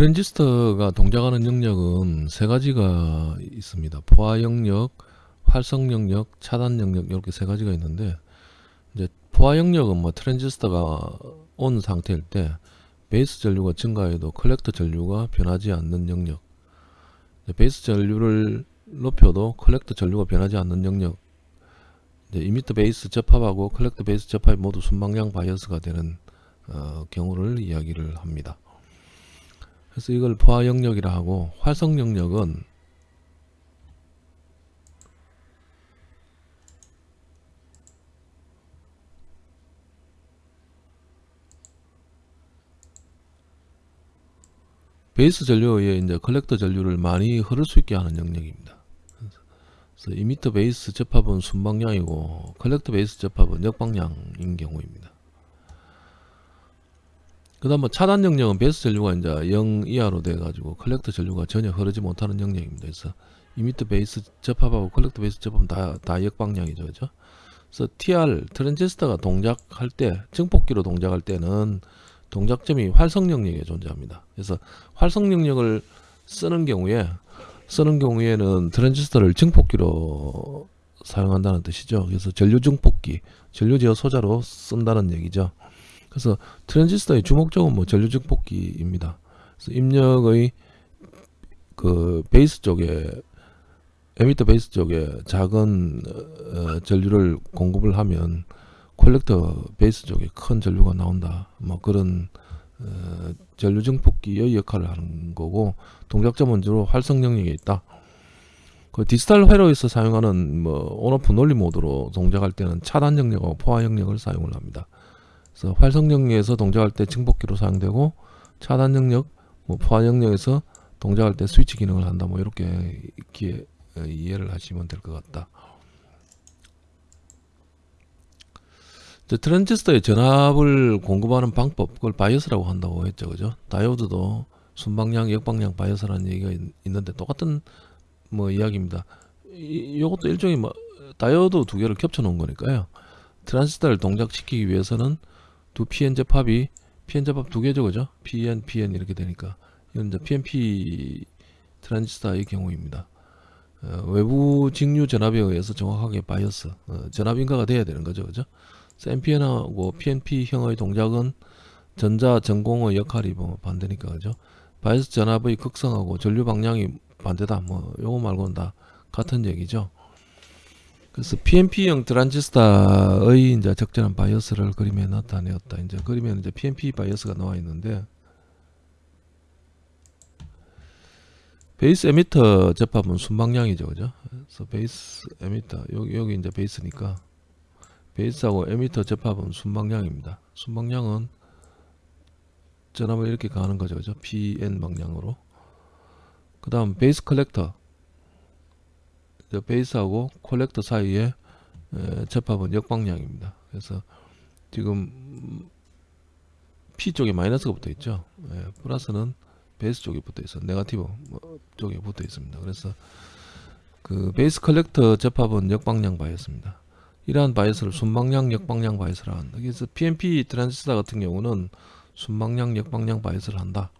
트랜지스터가 동작하는 영역은 세 가지가 있습니다. 포화 영역, 활성 영역, 차단 영역 이렇게 세 가지가 있는데 이제 포화 영역은 뭐 트랜지스터가 on 상태일 때 베이스 전류가 증가해도 컬렉터 전류가 변하지 않는 영역 베이스 전류를 높여도 컬렉터 전류가 변하지 않는 영역 이미터 베이스 접합하고 컬렉터 베이스 접합이 모두 순방향 바이어스가 되는 어, 경우를 이야기를 합니다. 그래서 이걸 포화 영역이라 하고 활성 영역은 베이스 전류에 이제 컬렉터 전류를 많이 흐를 수 있게 하는 영역입니다. 그래서 이미터 베이스 접합은 순방향이고 컬렉터 베이스 접합은 역방향인 경우입니다. 그 다음 뭐 차단 영역은 베이스 전류가 이제 0 이하로 돼 가지고 컬렉터 전류가 전혀 흐르지 못하는 영역입니다. 그래서 이미터 베이스 접합하고 컬렉터 베이스 접합은 다, 다 역방향이죠. 그죠? 그래서 TR 트랜지스터가 동작할 때 증폭기로 동작할 때는 동작점이 활성 영역에 존재합니다. 그래서 활성 영역을 쓰는 경우에 쓰는 경우에는 트랜지스터를 증폭기로 사용한다는 뜻이죠. 그래서 전류 증폭기, 전류 제어 소자로 쓴다는 얘기죠. 그래서 트랜지스터의 주목적은 뭐 전류 증폭기입니다. 그래서 입력의 그 베이스 쪽에 에미터 베이스 쪽에 작은 어, 전류를 공급을 하면 콜렉터 베이스 쪽에 큰 전류가 나온다. 뭐 그런 어, 전류 증폭기의 역할을 하는 거고 동작점은 주로 활성 영역에 있다. 그 디지털 회로에서 사용하는 뭐 on/off 논리 모드로 동작할 때는 차단 영역하고 포화 영역을 사용을 합니다. 그래서 활성 영역에서 동작할 때 증폭기로 사용되고 차단 영역, 뭐 포화 영역에서 동작할 때 스위치 기능을 한다. 뭐 이렇게 이렇게 이해를 하시면 될 것 같다. 트랜지스터의 전압을 공급하는 방법 그걸 바이어스라고 한다고 했죠 그죠 다이오드도 순방향 역방향 바이어스라는 얘기가 있, 는데 똑같은 뭐 이야기입니다 이, 요것도 일종의 뭐 다이오드 두 개를 겹쳐 놓은 거니까요 트랜지스터를 동작시키기 위해서는 두 PN 접합이 PN 접합 두 개죠 그죠? PN PN 이렇게 되니까. 이건 이제 PNP 트랜지스터의 경우입니다. 어, 외부 직류 전압에 의해서 정확하게 바이어스 어, 전압 인가가 돼야 되는 거죠 그죠? NPN하고 PNP형의 동작은 전자 정공의 역할이 뭐 반대니까 그죠? 바이어스 전압의 극성하고 전류 방향이 반대다. 뭐 요거 말고는 다 같은 얘기죠 그래서 PNP형 트랜지스터의 이제 적절한 바이어스를 그림에 나타내었다 이제 그림에 이제 PNP 바이어스가 나와 있는데 베이스 에미터 접합은 순방향이죠 그죠 그래서 베이스 에미터 여기 여기 이제 베이스니까 베이스하고 에미터 접합은 순방향입니다. 순방향은 전압을 이렇게 가는 거죠. 그죠? PN 방향으로. 그 다음 베이스 컬렉터. 베이스하고 컬렉터 사이에 접합은 역방향입니다. 그래서 지금 P 쪽에 마이너스가 붙어 있죠. 예, 플러스는 베이스 쪽에 붙어 있어. 네가티브 뭐 쪽에 붙어 있습니다. 그래서 그 베이스 컬렉터 접합은 역방향 바이어스입니다. 이러한 바이어스를 순방향 역방향 바이어스를 한다. 그래서 PNP 트랜지스터 같은 경우는 순방향 역방향 바이어스를 한다.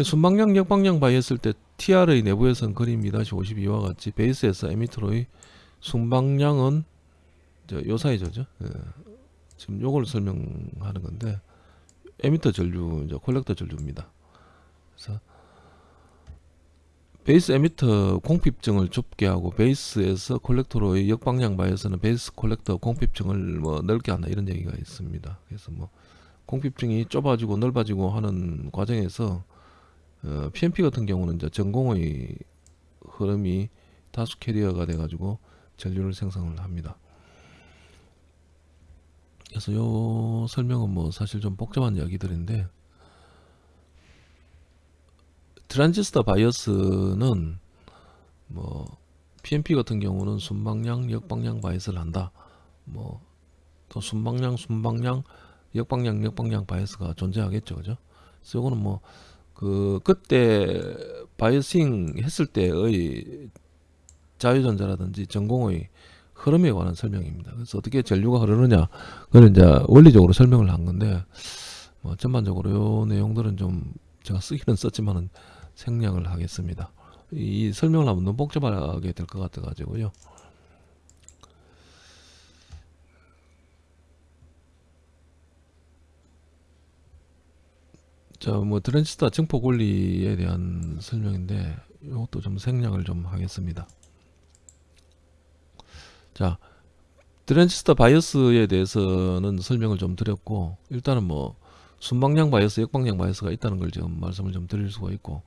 순방향 역방향 바이어스일 때 TR의 내부에서는 그림 2-52와 같이 베이스에서 에미터로의 순방향은 요 사이죠. 예. 지금 요걸 설명하는 건데 에미터 전류, 이제 콜렉터 전류입니다. 그래서 베이스 에미터 공핍층을 좁게 하고 베이스에서 콜렉터로의 역방향 바이어스는 베이스 콜렉터 공핍층을 뭐 넓게 한다 이런 얘기가 있습니다. 그래서 뭐 공핍층이 좁아지고 넓어지고 하는 과정에서 어, PNP 같은 경우는 이제 정공의 흐름이 다수 캐리어가 돼가지고 전류를 생성을 합니다. 그래서 요 설명은 뭐 사실 좀 복잡한 이야기들인데 트랜지스터 바이어스는 뭐 PNP 같은 경우는 순방향, 역방향 바이어스를 한다. 뭐 또 순방향, 순방향, 역방향, 역방향 바이어스가 존재하겠죠, 그죠? 그래서 이거는 뭐 그 그때 biasing 했을 때의 자유전자라든지 정공의 흐름에 관한 설명입니다. 그래서 어떻게 전류가 흐르느냐, 그걸 이제 원리적으로 설명을 한 건데 뭐 전반적으로 요 내용들은 좀 제가 쓰기는 썼지만은 생략을 하겠습니다. 이 설명을 하면 너무 복잡하게 될 것 같아 가지고요. 자, 뭐 트랜지스터 증폭 원리에 대한 설명인데 이것도 좀 생략을 좀 하겠습니다. 자, 트랜지스터 바이어스에 대해서는 설명을 좀 드렸고 일단은 뭐 순방향 바이어스, 역방향 바이어스가 있다는 걸 지금 말씀을 좀 드릴 수가 있고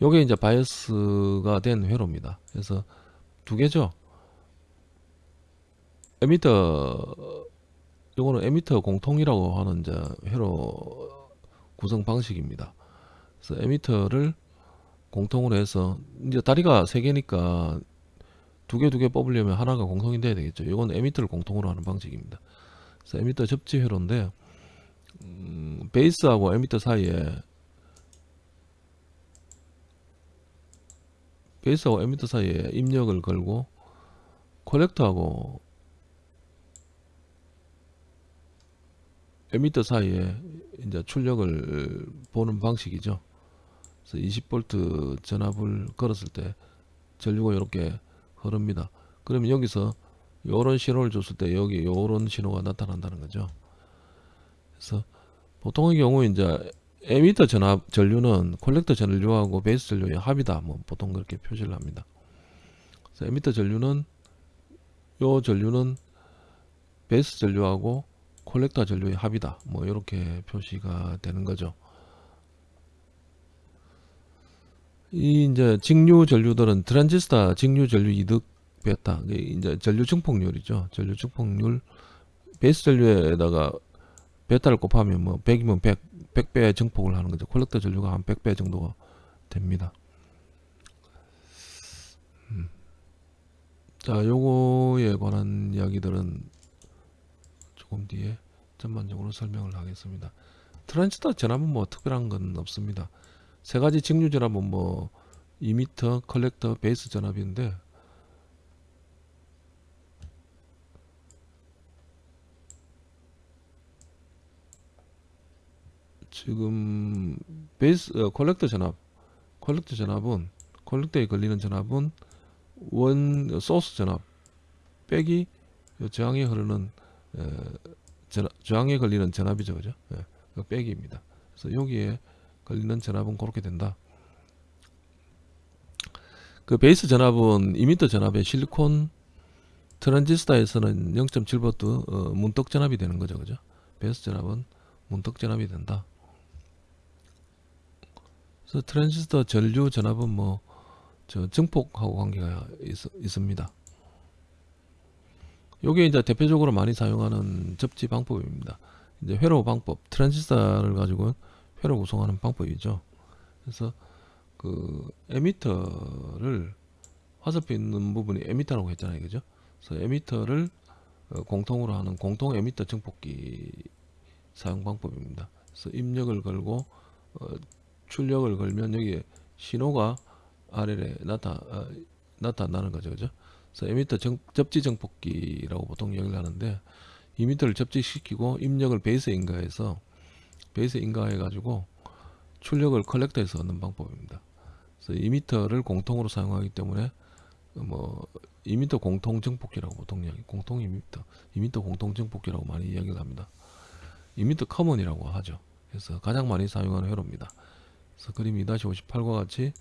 요게 이제 바이어스가 된 회로입니다. 그래서 두 개죠. 에미터 요거는 에미터 공통이라고 하는 이제 회로 구성 방식입니다. 그래서 에미터를 공통으로 해서 이제 다리가 세 개니까 두 개 두 개 뽑으려면 하나가 공통이 돼야 되겠죠. 이건 에미터를 공통으로 하는 방식입니다. 그래서 에미터 접지 회로인데 음, 베이스하고 에미터 사이에 베이스하고 에미터 사이에 입력을 걸고 콜렉터하고 에미터 사이에 이제 출력을 보는 방식이죠. 그래서 20V 전압을 걸었을 때 전류가 이렇게 흐릅니다. 그러면 여기서 요런 신호를 줬을 때 여기 요런 신호가 나타난다는 거죠. 그래서 보통의 경우 이제 에미터 전압 전류는 콜렉터 전류하고 베이스 전류의 합이다. 뭐 보통 그렇게 표시를 합니다. 그래서 에미터 전류는 요 전류는 베이스 전류하고 콜렉터 전류의 합이다. 뭐 이렇게 표시가 되는 거죠. 이 이제 직류 전류들은 트랜지스터 직류 전류 이득 베타 이제 전류 증폭률이죠. 전류 증폭률 베이스 전류에다가 베타를 곱하면 뭐 100이면 100 100배 증폭을 하는 거죠. 콜렉터 전류가 한 100배 정도가 됩니다. 음. 자, 요거에 관한 이야기들은 조금 뒤에 전반적으로 설명을 하겠습니다. 트랜지스터 전압은 뭐 특별한 건 없습니다. 세 가지 직류 전압은 뭐 이미터, 컬렉터, 베이스 전압인데 지금 베이스 어, 컬렉터 전압 컬렉터 전압은 컬렉터에 걸리는 전압은 원 소스 전압 빼기 저항에 흐르는 에, 전압, 저항에 걸리는 전압이죠 그죠? 예, 그 빼기입니다. 그래서 여기에 걸리는 전압은 그렇게 된다. 그 베이스 전압은 이미터 전압의 실리콘 트랜지스터에서는 0.7V 어, 문턱 전압이 되는 거죠 그죠? 베이스 전압은 문턱 전압이 된다. 그래서 트랜지스터 전류 전압은 뭐 저 증폭하고 관계가 있, 있습니다. 요게 이제 대표적으로 많이 사용하는 접지 방법입니다. 이제 회로 방법, 트랜지스터를 가지고 회로 구성하는 방법이죠. 그래서 그 에미터를 화살표 있는 부분이 에미터라고 했잖아요, 그죠? 그래서 에미터를 어, 공통으로 하는 공통 에미터 증폭기 사용 방법입니다. 그래서 입력을 걸고 어, 출력을 걸면 여기에 신호가 아래에 나타 어, 나타나는 거죠, 그죠? 그래서 에미터 정, 접지 증폭기라고 보통 얘기를 하는데 이미터를 접지시키고 입력을 베이스에 인가해서 베이스에 인가해 가지고 출력을 컬렉터에서 얻는 방법입니다. 그래서 이미터를 공통으로 사용하기 때문에 뭐 이미터 공통 증폭기라고 보통 이야기 공통 이미터 이미터 공통 증폭기라고 많이 이야기를 합니다. emitter common이라고 하죠. 그래서 가장 많이 사용하는 회로입니다. 그래서 그림 2-58과 같이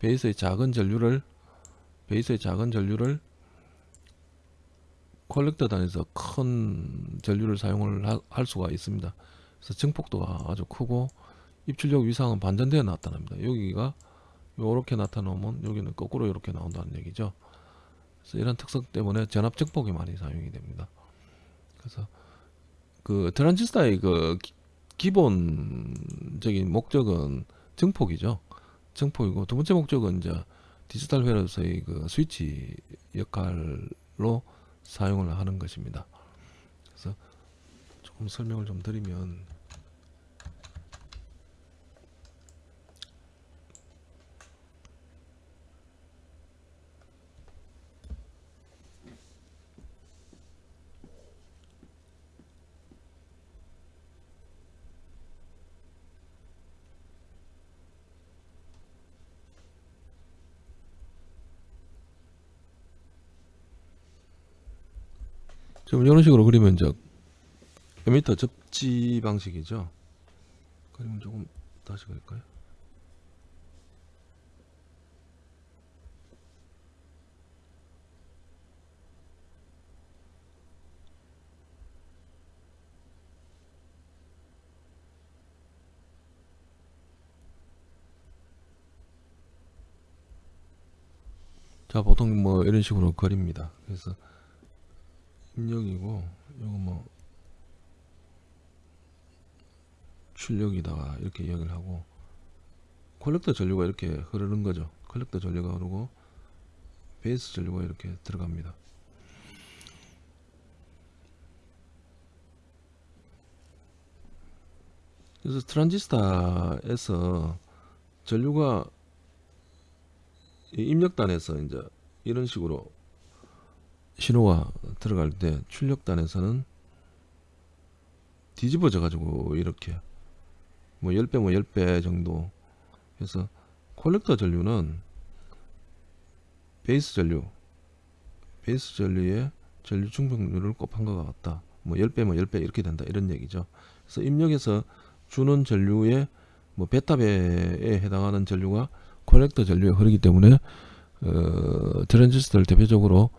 베이스의 작은 전류를 베이스의 작은 전류를 콜렉터 단에서 큰 전류를 사용을 하, 할 수가 있습니다. 그래서 증폭도가 아주 크고 입출력 위상은 반전되어 나타납니다. 여기가 이렇게 나타나면 여기는 거꾸로 이렇게 나온다는 얘기죠. 그래서 이런 특성 때문에 전압 증폭이 많이 사용이 됩니다. 그래서 그 트랜지스터의 그 기본적인 목적은 증폭이죠. 증폭이고 두 번째 목적은 이제 디지털 회로서의 그 스위치 역할로 사용을 하는 것입니다. 그래서 조금 설명을 좀 드리면 지금 이런 식으로 그리면 이제 에미터 접지 방식이죠. 그림을 조금 다시 그릴까요? 자 보통 뭐 이런 식으로 그립니다. 그래서 입력이고 요거 뭐 출력이다가 이렇게 이야기를 하고 콜렉터 전류가 이렇게 흐르는 거죠. 콜렉터 전류가 흐르고 베이스 전류가 이렇게 들어갑니다. 그래서 트란지스타에서 전류가 이 입력단에서 이제 이런 식으로 신호가 들어갈 때 출력단에서는 뒤집어져 가지고 이렇게 뭐 10배 뭐 10배 정도 해서 콜렉터 전류는 베이스 전류 베이스 전류의 전류 충족률을 곱한 것 같다. 뭐 10배 뭐 10배 이렇게 된다. 이런 얘기죠. 그래서 입력에서 주는 전류의 뭐 베타배에 해당하는 전류가 콜렉터 전류에 흐르기 때문에 어, 트랜지스터를 대표적으로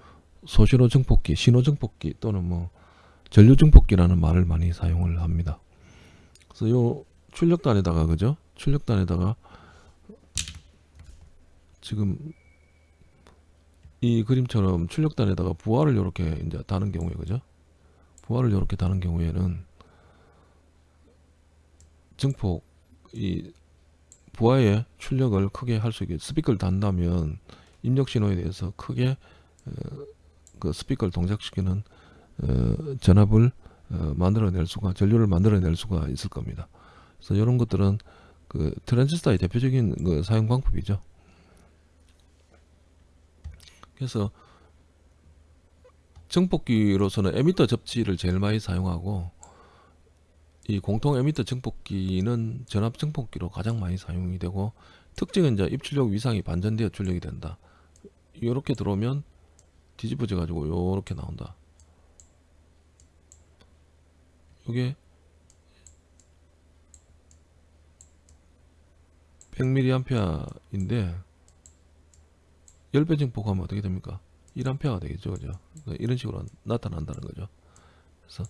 소신호 증폭기, 신호 증폭기 또는 뭐 전류 증폭기라는 말을 많이 사용을 합니다. 그래서 요 출력단에다가 그죠? 출력단에다가 지금 이 그림처럼 출력단에다가 부하를 이렇게 이제 다는 경우에 그죠? 부하를 이렇게 다는 경우에는 증폭 이 부하의 출력을 크게 할 수 있게 스피커를 단다면 입력 신호에 대해서 크게 어, 그 스피커를 동작시키는 어, 전압을 어, 만들어낼 수가 전류를 만들어낼 수가 있을 겁니다. 그래서 이런 것들은 그 트랜지스터의 대표적인 그 사용 방법이죠. 그래서 증폭기로서는 에미터 접지를 제일 많이 사용하고 이 공통 에미터 증폭기는 전압 증폭기로 가장 많이 사용이 되고 특징은 이제 입출력 위상이 반전되어 출력이 된다. 이렇게 들어오면 뒤집어져 가지고 요렇게 나온다. 이게 100mA인데 10배 증폭하면 어떻게 됩니까? 1A가 되겠죠. 그죠? 이런 식으로 나타난다는 거죠. 그래서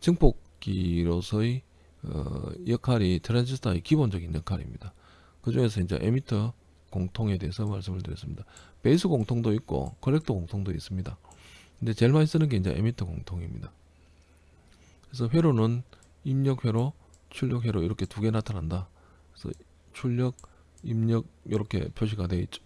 증폭기로서의 어, 역할이 트랜지스터의 기본적인 역할입니다. 그 중에서 이제 에미터 공통에 대해서 말씀을 드렸습니다. 베이스 공통도 있고 컬렉터 공통도 있습니다. 근데 제일 많이 쓰는 게 이제 에미터 공통입니다. 그래서 회로는 입력 회로, 출력 회로 이렇게 두 개 나타난다. 그래서 출력, 입력 이렇게 표시가 되어 있죠.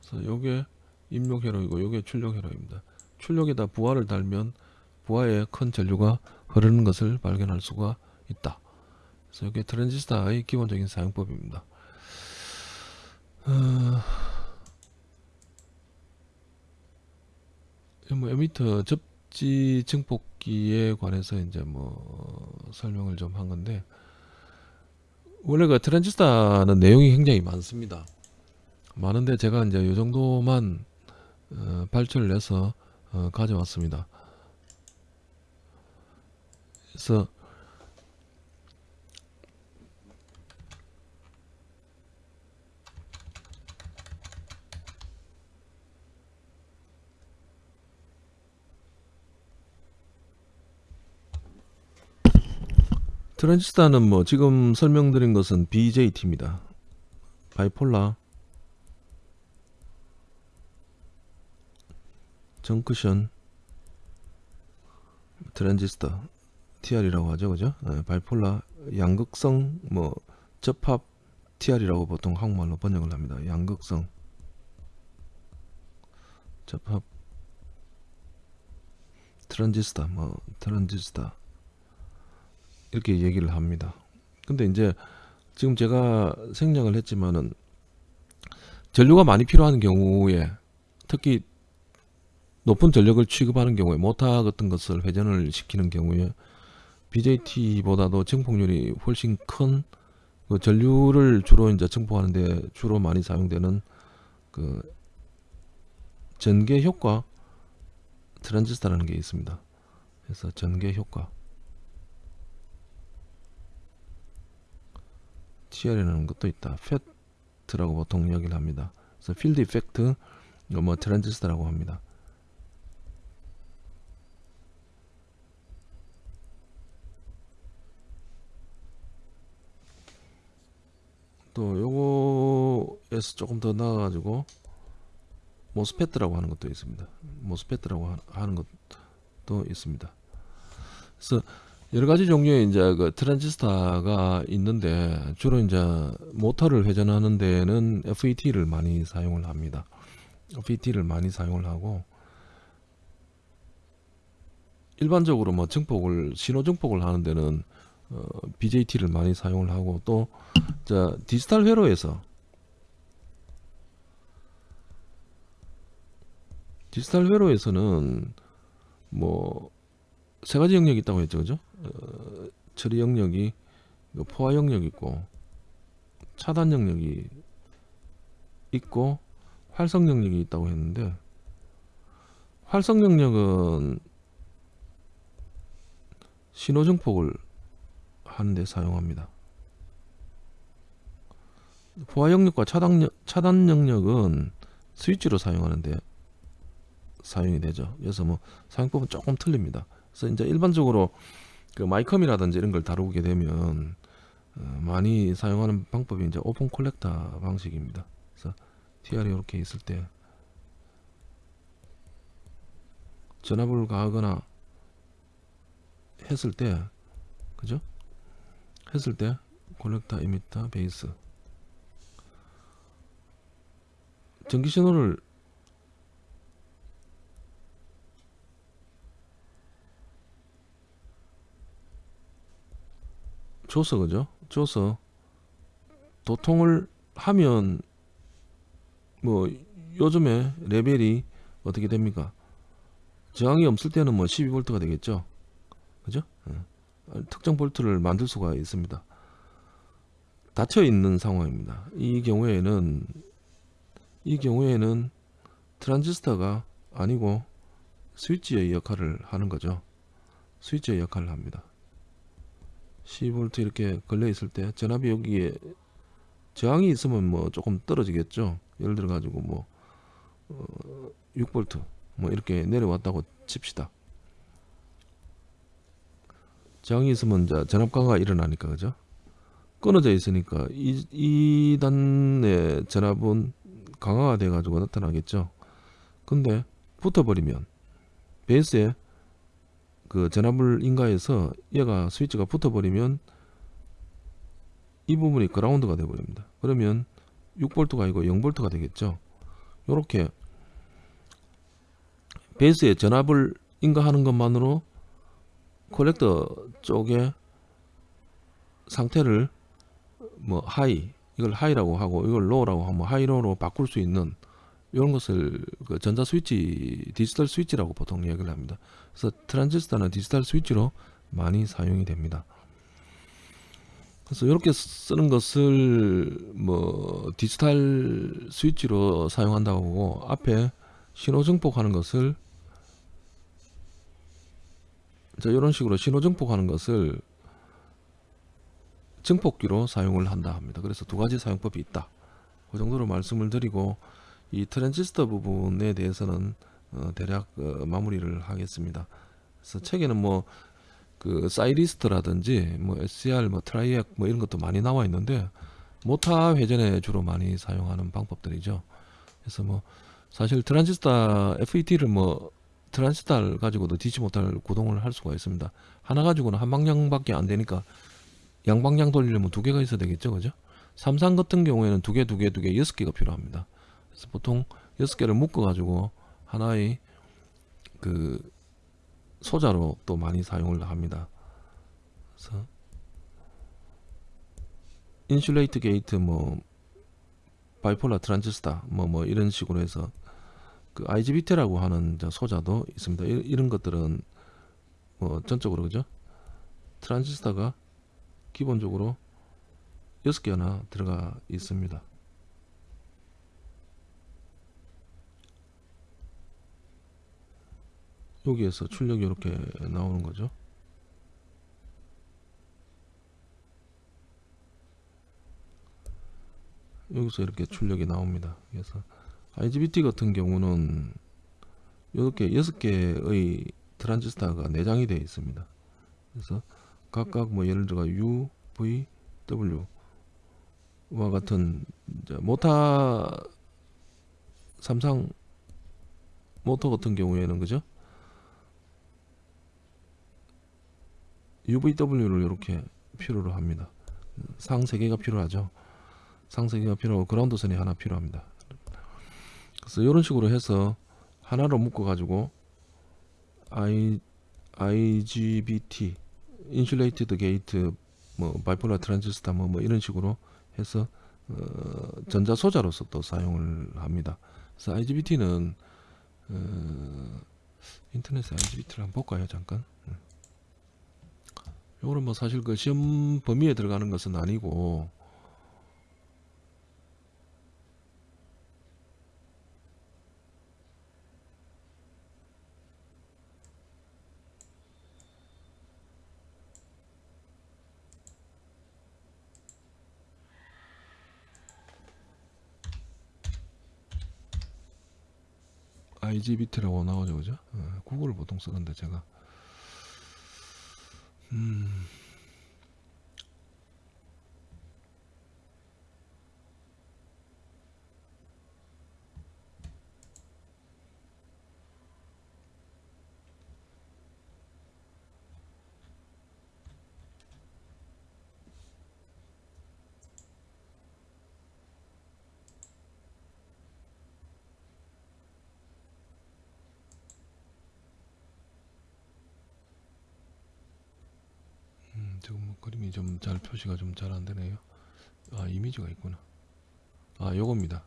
그래서 요게 입력 회로이고 요게 출력 회로입니다. 출력에다 부하를 달면 부하에 큰 전류가 흐르는 것을 발견할 수가 있다. 그래서 이게 트랜지스터의 기본적인 사용법입니다. 어... 뭐 에미터 접지 증폭기에 관해서 이제 뭐 설명을 좀 한 건데 원래 그 트랜지스터는 내용이 굉장히 많습니다. 많은데 제가 이제 이 정도만 어, 발표를 해서 어, 가져왔습니다. 그래서 트랜지스터는 뭐 지금 설명드린 것은 BJT입니다. bipolar. junction. transistor TR이라고 하죠, 그죠? 네, bipolar. 양극성 뭐 접합 TR이라고 보통 한국말로 번역을 합니다. 양극성. 접합. 트랜지스터 뭐 트랜지스터 이렇게 얘기를 합니다. 근데 이제 지금 제가 생략을 했지만은 전류가 많이 필요한 경우에 특히 높은 전력을 취급하는 경우에 모타 같은 것을 회전을 시키는 경우에 BJT보다도 증폭률이 훨씬 큰 그 전류를 주로 이제 증폭하는데 주로 많이 사용되는 그 전계 효과 트랜지스터라는 게 있습니다. 그래서 전계 효과 TR이라는 것도 있다. FET라고 보통 이야기를 합니다. 그래서 field effect 뭐 transistor라고 합니다. 또 요거에서 조금 더 나아가지고 모스페트라고 하는 것도 있습니다. 모스페트라고 하- 하는 것도 있습니다. 그래서 여러 가지 종류의 이제 그 트랜지스터가 있는데 주로 이제 모터를 회전하는 데는 FET를 많이 사용을 합니다. FET를 많이 사용을 하고 일반적으로 뭐 증폭을 신호 증폭을 하는 데는 어, BJT를 많이 사용을 하고 또 자, 디지털 회로에서 디지털 회로에서는 뭐 세 가지 영역이 있다고 했죠, 그죠? 어, 처리 영역이 그 포화 영역이 있고 차단 영역이 있고 활성 영역이 있다고 했는데 활성 영역은 신호 증폭을 하는데 사용합니다. 포화 영역과 차단, 영- 차단 영역은 스위치로 사용하는데 사용이 되죠. 그래서 뭐 사용법은 조금 틀립니다. 그래서 이제 일반적으로 그 마이컴이라든지 이런 걸 다루게 되면 어, 많이 사용하는 방법이 이제 open collector 방식입니다. 그래서 TR이 이렇게 있을 때 전압을 가하거나 했을 때 그죠? 했을 때 콜렉터 이미터 베이스 전기 신호를 줘서 그죠? 줘서 도통을 하면 뭐 요즘에 레벨이 어떻게 됩니까? 저항이 없을 때는 뭐 12V가 되겠죠. 그죠? 예. 특정 볼트를 만들 수가 있습니다. 닫혀 있는 상황입니다. 이 경우에는 이 경우에는 트랜지스터가 아니고 스위치의 역할을 하는 거죠. 스위치의 역할을 합니다. 12V 이렇게 걸려 있을 때 전압이 여기에 저항이 있으면 뭐 조금 떨어지겠죠. 예를 들어 가지고 뭐 어, 6V 뭐 이렇게 내려왔다고 칩시다. 저항이 있으면 전압 강화가 일어나니까 그죠? 끊어져 있으니까 이, 이 단의 전압은 강화가 돼 가지고 나타나겠죠. 근데 붙어버리면 베이스에 그 전압을 인가해서 얘가 스위치가 붙어버리면 이 부분이 그라운드가 돼버립니다. 그러면 6V가 아니고 0V가 되겠죠. 요렇게 베이스에 전압을 인가하는 것만으로 콜렉터 쪽에 상태를 뭐 high 이걸 high라고 하고 이걸 low라고 하면 high low로 바꿀 수 있는 이런 것을 그 전자 스위치 디지털 스위치라고 보통 이야기를 합니다. 그래서 트랜지스터는 디지털 스위치로 많이 사용이 됩니다. 그래서 이렇게 쓰는 것을 뭐 디지털 스위치로 사용한다고 하고 앞에 신호 증폭하는 것을 자 이런 식으로 신호 증폭하는 것을 증폭기로 사용을 한다 합니다. 그래서 두 가지 사용법이 있다. 그 정도로 말씀을 드리고 이 트랜지스터 부분에 대해서는 어, 대략 어, 마무리를 하겠습니다. 그래서 책에는 뭐 그 사이리스터라든지 뭐 SCR 뭐 TRIAC 뭐 이런 것도 많이 나와 있는데 모타 회전에 주로 많이 사용하는 방법들이죠. 그래서 뭐 사실 트랜지스터 FET를 뭐 트랜지스터를 가지고도 DC 모터 구동을 할 수가 있습니다. 하나 가지고는 한 방향밖에 안 되니까 양방향 돌리려면 두 개가 있어야 되겠죠, 그죠? 삼상 같은 경우에는 두 개, 두 개, 두 개, 여섯 개가 필요합니다. 그래서 보통 여섯 개를 묶어 가지고 하나의 그 소자로 또 많이 사용을 합니다. 그래서 insulated gate 뭐 bipolar transistor 뭐뭐 이런 식으로 해서 그 IGBT라고 하는 저 소자도 있습니다. 이, 이런 것들은 뭐 전적으로 그죠? 트랜지스터가 기본적으로 6개나 들어가 있습니다. 여기에서 출력이 이렇게 나오는 거죠. 여기서 이렇게 출력이 나옵니다. 그래서 IGBT 같은 경우는 이렇게 여섯 개의 트랜지스터가 내장이 되어 있습니다. 그래서 각각 뭐 예를 들어 U, V, W와 같은 이제 모타 삼상 모터 같은 경우에는 그죠? UVW를 이렇게 필요로 합니다. 상 3개가 필요하죠. 상 3개가 필요하고 그라운드 선이 하나 필요합니다. 그래서 이런 식으로 해서 하나로 묶어 가지고 I, IGBT insulated gate 뭐 bipolar transistor 뭐, 뭐 이런 식으로 해서 어, 전자 소자로서 또 사용을 합니다. 그래서 IGBT는 어, 인터넷에 IGBT를 한번 볼까요 잠깐 요거는 뭐 사실 그 시험 범위에 들어가는 것은 아니고 IGBT라고 나오죠, 그죠? 어, 구글을 보통 쓰는데 제가 음, 음, 지금 뭐 그림이 좀 잘 표시가 좀 잘 안 되네요. 아 이미지가 있구나. 아 요겁니다.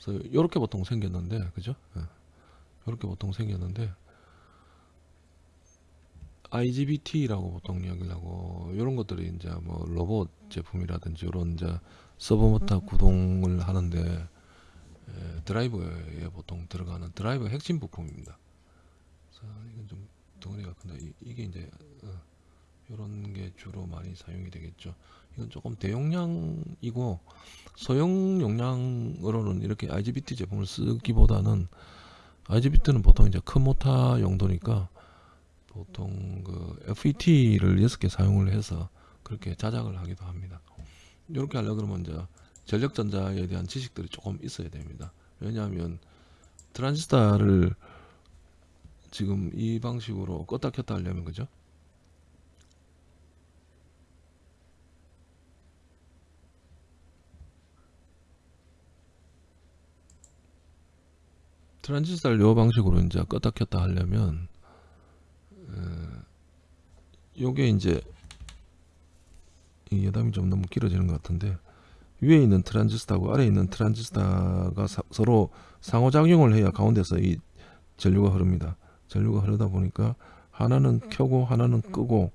그래서 요렇게 보통 생겼는데 그죠? 예. 요렇게 보통 생겼는데 IGBT라고 보통 이야기를 하고 이런 것들이 이제 뭐 로봇 제품이라든지 이런 이제 서버 모터 구동을 하는데 에, 드라이버에 보통 들어가는 드라이버 핵심 부품입니다. 그래서 이건 좀 덩어리가 큰데 이- 이게 이제 어, 이런 게 주로 많이 사용이 되겠죠. 이건 조금 대용량이고 소형 용량으로는 이렇게 IGBT 제품을 쓰기보다는 IGBT는 보통 이제 큰 모터 용도니까 보통 그 FET를 6개 사용을 해서 그렇게 자작을 하기도 합니다. 이렇게 하려 그러면 이제 전력 전자에 대한 지식들이 조금 있어야 됩니다. 왜냐하면 트랜지스터를 지금 이 방식으로 껐다 켰다 하려면 그죠? 트랜지스터를 요 방식으로 이제 껐다 켰다 하려면 어, 요게 이제 이 여담이 좀 너무 길어지는 것 같은데 위에 있는 트랜지스터하고 아래에 있는 트랜지스터가 사- 서로 상호작용을 해야 가운데서 이 전류가 흐릅니다. 전류가 흐르다 보니까 하나는 켜고 하나는 끄고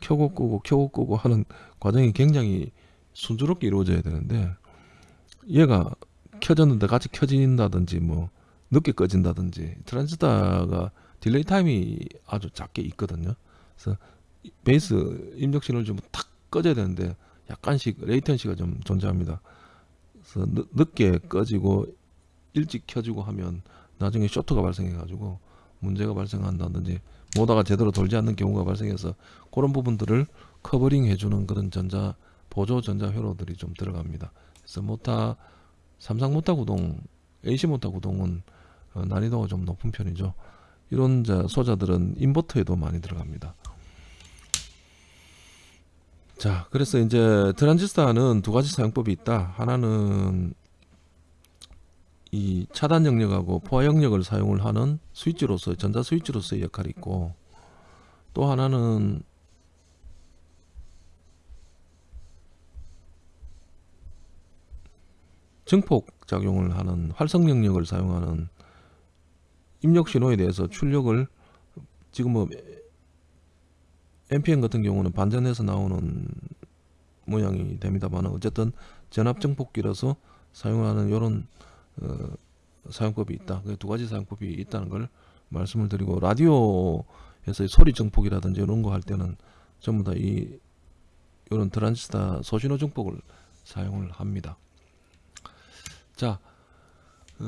켜고 끄고 켜고 끄고 하는 과정이 굉장히 순조롭게 이루어져야 되는데 얘가 켜졌는데 같이 켜진다든지 뭐 늦게 꺼진다든지 트랜지스터가 delay time이 아주 작게 있거든요. 그래서 이 베이스 입력 신호를 좀 탁 꺼져야 되는데 약간씩 latency가 좀 존재합니다. 그래서 늦, 늦게 꺼지고 일찍 켜지고 하면 나중에 쇼트가 발생해 가지고 문제가 발생한다든지 모다가 제대로 돌지 않는 경우가 발생해서 그런 부분들을 covering 해주는 그런 전자 보조 전자 회로들이 좀 들어갑니다. 그래서 모타 삼상 모타 구동, AC 모타 구동은 어, 난이도가 좀 높은 편이죠. 이런 자 소자들은 인버터에도 많이 들어갑니다. 자, 그래서 이제 트랜지스터는 두 가지 사용법이 있다. 하나는 이 차단 영역하고 포화 영역을 사용을 하는 스위치로서 전자 스위치로서의 역할이 있고 또 하나는 증폭 작용을 하는 활성 영역을 사용하는 입력 신호에 대해서 출력을 지금 뭐 NPN 같은 경우는 반전해서 나오는 모양이 됩니다만 어쨌든 전압 증폭기라서 사용하는 이런 어, 사용법이 있다. 그 두 가지 사용법이 있다는 걸 말씀을 드리고 라디오에서 소리 증폭이라든지 이런 거 할 때는 전부 다 이 이런 트랜지스타 소신호 증폭을 사용을 합니다. 자,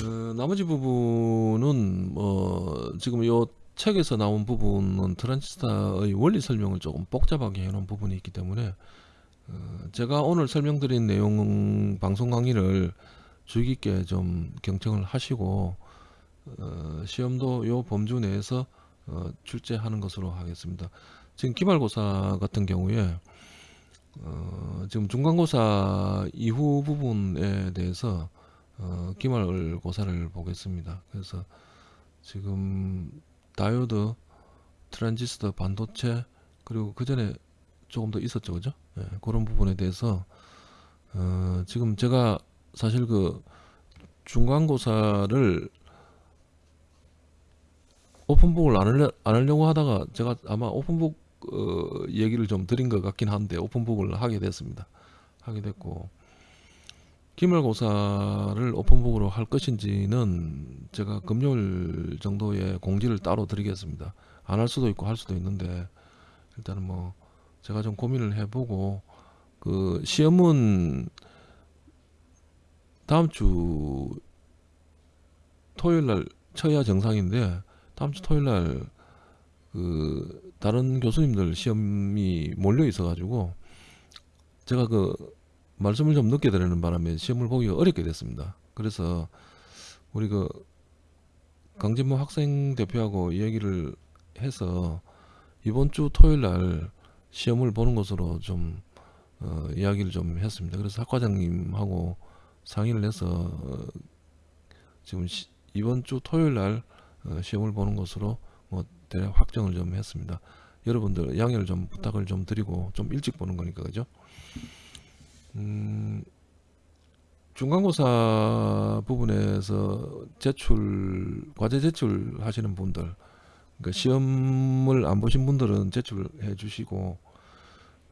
어, 나머지 부분은 뭐 지금 요 책에서 나온 부분은 트랜지스타의 원리 설명을 조금 복잡하게 해놓은 부분이 있기 때문에 어, 제가 오늘 설명드린 내용 방송 강의를 주의 깊게 좀 경청을 하시고 어, 시험도 요 범주 내에서 어, 출제하는 것으로 하겠습니다. 지금 기말고사 같은 경우에 어, 지금 중간고사 이후 부분에 대해서 어, 기말고사를 보겠습니다. 그래서 지금 다이오드, 트랜지스터, 반도체 그리고 그 전에 조금 더 있었죠, 그죠? 예, 그런 부분에 대해서 어, 지금 제가 사실 그 중간고사를 open book을 안, 하려, 안 하려고 하다가 제가 아마 open book 어, 얘기를 좀 드린 것 같긴 한데 오픈북을 하게 됐습니다. 하게 됐고 기말고사를 오픈북으로 할 것인지는 제가 금요일 정도에 공지를 따로 드리겠습니다. 안 할 수도 있고 할 수도 있는데 일단은 뭐 제가 좀 고민을 해보고 그 시험은 다음 주 토요일 날 쳐야 정상인데 다음 주 토요일 날 그 다른 교수님들 시험이 몰려 있어 가지고 제가 그 말씀을 좀 늦게 드리는 바람에 시험을 보기가 어렵게 됐습니다. 그래서 우리 그 강진모 학생 대표하고 이야기를 해서 이번 주 토요일 날 시험을 보는 것으로 좀 어, 이야기를 좀 했습니다. 그래서 학과장님하고 상의를 해서 어, 지금 시, 이번 주 토요일 날 어, 시험을 보는 것으로 뭐 대략 확정을 좀 했습니다. 여러분들 양해를 좀 부탁을 좀 드리고 좀 일찍 보는 거니까 그죠? 음, 중간고사 부분에서 제출 과제 제출 하시는 분들 그러니까 시험을 안 보신 분들은 제출해 주시고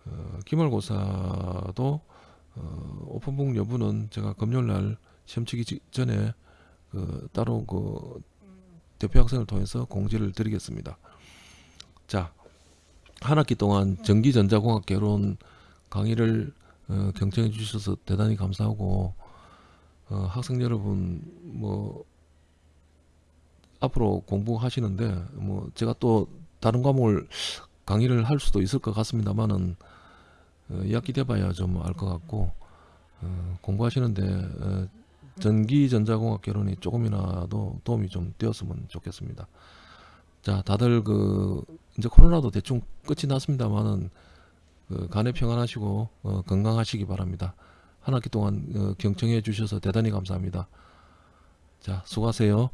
어, 기말고사도 어, 오픈북 여부는 제가 금요일 날 시험 치기 직전에 그 따로 그 대표 학생을 통해서 공지를 드리겠습니다. 자, 한 학기 동안 전기전자공학 개론 강의를 어, 경청해 주셔서 대단히 감사하고 어, 학생 여러분 뭐 앞으로 공부하시는데 뭐 제가 또 다른 과목을 강의를 할 수도 있을 것 같습니다만은 어, 2학기 돼봐야 좀 알 것 같고 어, 공부하시는데 어, 전기전자공학 개론이 조금이라도 도움이 좀 되었으면 좋겠습니다. 자, 다들 그 이제 코로나도 대충 끝이 났습니다만은 그 간에 평안하시고 어, 건강하시기 바랍니다. 한 학기 동안 어, 경청해 주셔서 대단히 감사합니다. 자, 수고하세요.